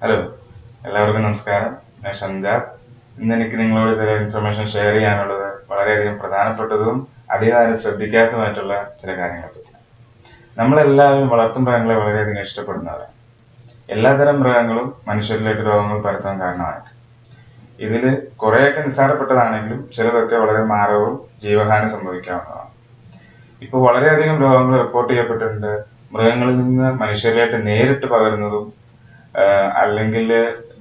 Hello എല്ലാവർക്കും നമസ്കാരം. ഞാൻ ഷംജാർ ഇന്ന് എനിക്ക് നിങ്ങളോട് ചില ഇൻഫർമേഷൻ ഷെയർ ചെയ്യാനുള്ളത് വളരെയധികം പ്രധാനപ്പെട്ടതും അധികാരം ശ്രദ്ധിക്കാത്തതുമായിട്ടുള്ള ചില കാര്യങ്ങളെ പറ്റിയാണ്. നമ്മളെല്ലാവരും വളർത്തു മൃഗങ്ങളെ വളരെയധികം ഇഷ്ടപ്പെടുന്നവരാണ്. എല്ലാതരം മൃഗങ്ങളും മനുഷ്യരിലേക്ക് രോഗങ്ങൾ പരത്താൻ കാരണമായിട്ട്. ഇതിൽ കുറേയൊക്കെ നിസ്സാരപ്പെട്ടതാണെങ്കിലും ചിലതൊക്കെ വളരെ മാരകവും ജീവഹാനി സംഭവിക്കാവുന്നതാണ്. ഇപ്പോൾ വളരെയധികം രോഗങ്ങൾ റിപ്പോർട്ട് ചെയ്യപ്പെട്ടിട്ടുണ്ട്. മൃഗങ്ങളിൽ നിന്ന് മനുഷ്യരിലേക്ക് നേരിട്ട് പകരുന്നതും അല്ലെങ്കിൽ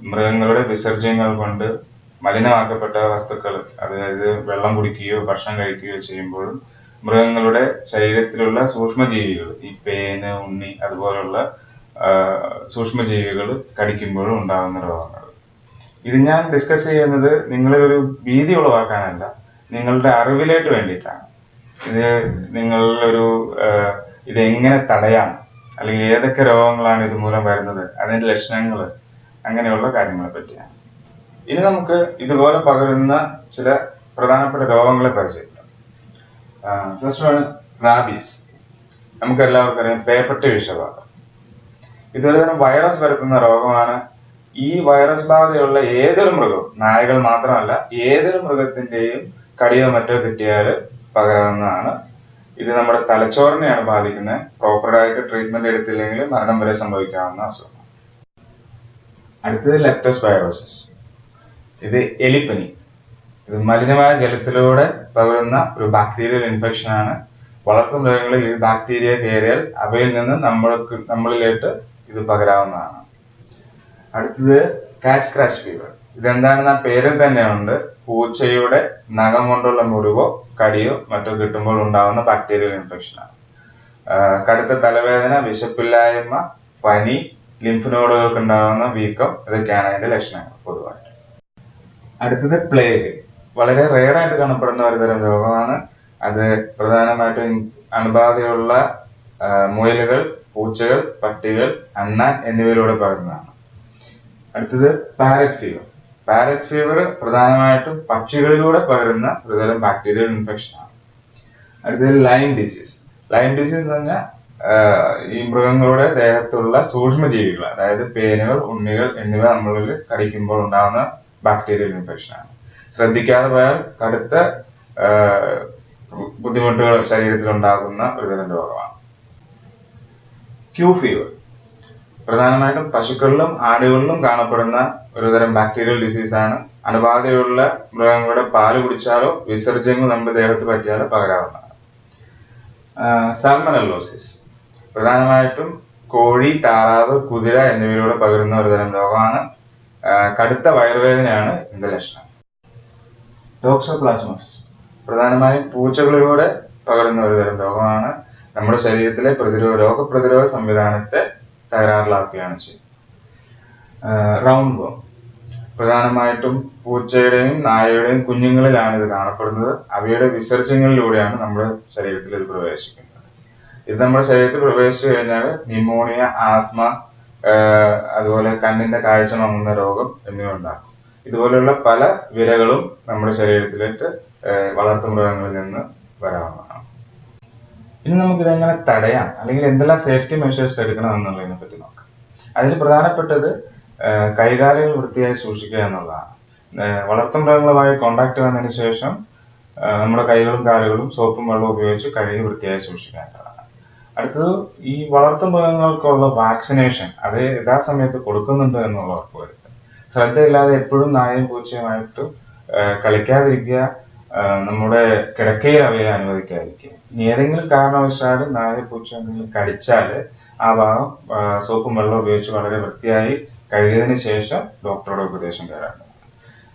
മൃഗങ്ങളുടെ വിസർജ്യങ്ങൾ കൊണ്ട് മലിനമാക്കപ്പെട്ട വസ്തുക്കൾ അതായത് വെള്ളം കുടിക്കുകയോ ഭക്ഷണം കഴിക്കുകയോ ചെയ്യുമ്പോഴും മൃഗങ്ങളുടെ ശരീരത്തിലുള്ള സൂക്ഷ്മജീവികൾ ഈ പേന് ഉണ്ണി അതുപോലുള്ള സൂക്ഷ്മജീവികൾ കടിക്കുമ്പോഴും ഉണ്ടാകുന്ന രോഗങ്ങൾ. ഇത് ഞാൻ ഡിസ്കസ് ചെയ്യുന്നത് നിങ്ങളൊരു ഭീതി ഉളവാക്കാനല്ല നിങ്ങളുടെ അറിവിലേക്ക് വേണ്ടിയിട്ടാണ്. ഇത് ഇത് എങ്ങനെ തടയാം? അല്ലെങ്കിൽ ഏതൊക്കെ രോഗങ്ങളാണ് ഇതുമൂലം വരുന്നത് അതിന്റെ ലക്ഷണങ്ങൾ അങ്ങനെയുള്ള കാര്യങ്ങളെ പറ്റിയാണ്. ഇനി നമുക്ക് ഇതുപോലെ പകരുന്ന ചില പ്രധാനപ്പെട്ട രോഗങ്ങളെ പരിചയപ്പെടാം. ഫസ്റ്റ് ആണ് റാബീസ് നമുക്ക് എല്ലാവർക്കും അറിയാം പേപ്പട്ടി വിഷബാധ. ഇതൊരു തരം വൈറസ് വരുത്തുന്ന രോഗമാണ് ഈ വൈറസ് ബാധയുള്ള ഏതൊരു മൃഗവും നായകൾ മാത്രമല്ല ഏതൊരു മൃഗത്തിന്റെയും കടിയോ മറ്റോ കിട്ടിയാൽ പകരാവുന്നതാണ് ഇത് നമ്മുടെ തലച്ചോറിനെയാണ് ബാധിക്കുന്നത്. പ്രോപ്പറായിട്ട് ട്രീറ്റ്മെന്റ് എടുത്തില്ലെങ്കിൽ മരണം വരെ സംഭവിക്കാവുന്ന അസുഖം. അടുത്തത് ലെപ്റ്റോസ്പൈറോസിസ് ഇത് എലിപ്പനി. ഇത് മലിനമായ ജലത്തിലൂടെ പകരുന്ന ഒരു ബാക്ടീരിയൽ ഇൻഫെക്ഷൻ ആണ്. വളർത്തു മൃഗങ്ങളിൽ ഈ ബാക്ടീരിയ കയറിയാൽ അവയിൽ നിന്ന് നമ്മൾക്ക് നമ്മളിലേക്ക് ഇത് പകരാവുന്നതാണ്. അടുത്തത് കാറ്റ് സ്ക്രാച്ച് ഫീവർ ഇതെന്താണെന്ന് ആ പേരിൽ തന്നെയുണ്ട്. പൂച്ചയുടെ നഖം കൊണ്ടുള്ള മുറിവോ കടിയോ മറ്റോ കിട്ടുമ്പോൾ ഉണ്ടാകുന്ന ബാക്ടീരിയൽ ഇൻഫെക്ഷൻ ആണ്. കടുത്ത തലവേദന വിശപ്പില്ലായ്മ പനി ലിംഫ് നോഡുകൾക്ക് ഉണ്ടാകുന്ന വീക്കം ഇതൊക്കെയാണ് അതിന്റെ ലക്ഷണങ്ങൾ പൊതുവായിട്ട്. അടുത്തത് പ്ലേഗ് വളരെ റെയർ ആയിട്ട് കാണപ്പെടുന്ന ഒരുതരം രോഗമാണ്. അത് പ്രധാനമായിട്ടും അണുബാധയുള്ള മുയലുകൾ പൂച്ചകൾ പട്ടികൾ അണ്ണാൻ എന്നിവയിലൂടെ പകരുന്നതാണ്. അടുത്തത് പാരറ്റ് ഫീവർ പാരറ്റ് ഫീവർ പ്രധാനമായിട്ടും പക്ഷികളിലൂടെ പകരുന്ന ഒരുതരം ബാക്ടീരിയൽ ഇൻഫെക്ഷൻ ആണ്. അടുത്തത് ലൈം ഡിസീസ് ലൈൻ ഡിസീസ് എന്ന് പറഞ്ഞാൽ ഈ മൃഗങ്ങളുടെ ദേഹത്തുള്ള സൂക്ഷ്മജീവികൾ അതായത് പേനുകൾ ഉണ്ണികൾ എന്നിവ നമ്മളിൽ കടിക്കുമ്പോൾ ഉണ്ടാകുന്ന ബാക്ടീരിയൽ ഇൻഫെക്ഷൻ ആണ്. ശ്രദ്ധിക്കാതെ പോയാൽ കടുത്ത ബുദ്ധിമുട്ടുകൾ ശരീരത്തിൽ ഉണ്ടാകുന്ന ഒരുതരം രോഗമാണ്. ക്യൂ ഫീവർ പ്രധാനമായിട്ടും പശുക്കളിലും ആടുകളിലും കാണപ്പെടുന്ന ഒരുതരം ബാക്ടീരിയൽ ഡിസീസ് ആണ്. അണുബാധയുള്ള മൃഗങ്ങളുടെ പാൽ കുടിച്ചാലോ വിസർജ്യങ്ങൾ നമ്മുടെ ദേഹത്ത് പറ്റിയാലോ പകരാവുന്നതാണ്. സാൽമനല്ലോസിസ് പ്രധാനമായിട്ടും കോഴി താറാവ് കുതിര എന്നിവയിലൂടെ പകരുന്ന ഒരുതരം രോഗമാണ്. കടുത്ത വയറുവേദനയാണ് ഇതിന്റെ ലക്ഷണം. ടോക്സോപ്ലാസ്മോസിസ് പ്രധാനമായും പൂച്ചകളിലൂടെ പകരുന്ന ഒരുതരം രോഗമാണ്. നമ്മുടെ ശരീരത്തിലെ പ്രതിരോധ രോഗപ്രതിരോധ സംവിധാനത്തെ തകരാറിലാക്കുകയാണ് ചെയ്യുന്നത് റൗണ്ട് വോം പ്രധാനമായിട്ടും പൂച്ചയുടെയും നായയുടെയും കുഞ്ഞുങ്ങളിലാണ് ഇത് കാണപ്പെടുന്നത്. അവയുടെ വിസർജ്യങ്ങളിലൂടെയാണ് നമ്മുടെ ശരീരത്തിൽ ഇത് പ്രവേശിക്കുന്നത്. ഇത് നമ്മുടെ ശരീരത്തിൽ പ്രവേശിച്ചു കഴിഞ്ഞാൽ ന്യൂമോണിയ ആസ്മ അതുപോലെ കണ്ണിന്റെ കാഴ്ച മങ്ങുന്ന രോഗം എന്നിവ ഉണ്ടാക്കും. ഇതുപോലെയുള്ള പല വിരകളും നമ്മുടെ ശരീരത്തിലേക്ക് വളർത്തുമൃഗങ്ങളിൽ നിന്ന് വരാവുന്നതാണ്. ഇനി നമുക്ക് ഇതെങ്ങനെ തടയാം? അല്ലെങ്കിൽ എന്തെല്ലാം സേഫ്റ്റി മെഷേഴ്സ് എടുക്കണം എന്നുള്ളതിനെ പറ്റി നോക്കാം. അതിൽ പ്രധാനപ്പെട്ടത് കൈകാലുകൾ വൃത്തിയായി സൂക്ഷിക്കുക എന്നുള്ളതാണ്. വളർത്തുമൃഗങ്ങളുമായി കോണ്ടാക്ട് വന്നതിന് ശേഷം നമ്മുടെ കൈകളും കാലുകളും സോപ്പും വെള്ളവും ഉപയോഗിച്ച് കഴുകി വൃത്തിയായി സൂക്ഷിക്കേണ്ടതാണ് അടുത്തത് ഈ വളർത്തുമൃഗങ്ങൾക്കുള്ള വാക്സിനേഷൻ അത് യഥാസമയത്ത് കൊടുക്കുന്നുണ്ട് എന്നുള്ള ഉറപ്പുവരുത്തുക ശ്രദ്ധയില്ലാതെ എപ്പോഴും നായയും പൂച്ചയുമായിട്ട് കളിക്കാതിരിക്കുക നമ്മുടെ കിടക്കയിൽ അവയെ അനുവദിക്കാതിരിക്കുക. ഇനി ഏതെങ്കിലും കാരണവശാൽ നായ പൂച്ച എന്തെങ്കിലും കടിച്ചാൽ ആ ഭാഗം സോപ്പും വെള്ളം ഉപയോഗിച്ച് വളരെ വൃത്തിയായി കഴുകിയതിന് ശേഷം ഡോക്ടറുടെ ഉപദേശം തേടേണ്ടതാണ്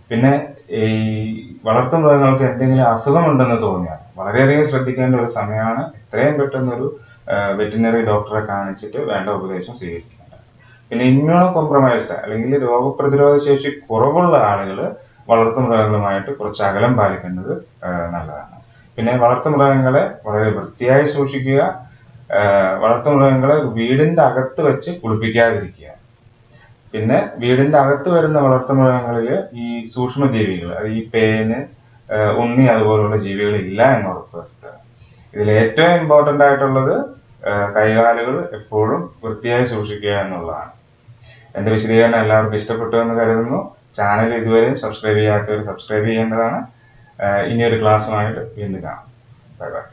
പിന്നെ ഈ വളർത്തു മൃഗങ്ങൾക്ക് എന്തെങ്കിലും അസുഖമുണ്ടെന്ന് തോന്നിയാൽ വളരെയധികം ശ്രദ്ധിക്കേണ്ട ഒരു സമയമാണ്. എത്രയും പെട്ടെന്ന് ഒരു വെറ്റിനറി ഡോക്ടറെ കാണിച്ചിട്ട് വേണ്ട ഉപദേശം സ്വീകരിക്കേണ്ടത്. പിന്നെ ഇമ്മ്യൂണോ കോംപ്രമൈസ്ഡ് അല്ലെങ്കിൽ രോഗപ്രതിരോധ ശേഷി കുറവുള്ള ആളുകൾ വളർത്തുമൃഗങ്ങളുമായിട്ട് കുറച്ച് അകലം പാലിക്കേണ്ടത് നല്ലതാണ്. പിന്നെ വളർത്തുമൃഗങ്ങളെ വളരെ വൃത്തിയായി സൂക്ഷിക്കുക വളർത്തുമൃഗങ്ങളെ വീടിന്റെ അകത്ത് വെച്ച് കുളിപ്പിക്കാതിരിക്കുക. പിന്നെ വീടിന്റെ അകത്ത് വരുന്ന വളർത്തുമൃഗങ്ങളിൽ ഈ സൂക്ഷ്മജീവികൾ അത് ഈ പേന് ഉണ്ണി അതുപോലുള്ള ജീവികൾ ഇല്ല എന്ന് ഉറപ്പുവരുത്തുക. ഇതിൽ ഏറ്റവും ഇമ്പോർട്ടന്റ് ആയിട്ടുള്ളത് കൈകാലുകൾ എപ്പോഴും വൃത്തിയായി സൂക്ഷിക്കുക എന്നുള്ളതാണ്. എന്റെ വിശദീകരണം എല്ലാവർക്കും ഇഷ്ടപ്പെട്ടു എന്ന് കരുതുന്നു. ചാനൽ ഇതുവരെയും സബ്സ്ക്രൈബ് ചെയ്യാത്തവർ സബ്സ്ക്രൈബ് ചെയ്യേണ്ടതാണ്. ഇനിയൊരു ക്ലാസ്സുമായിട്ട് വീണ്ടും കാണാം. Bye bye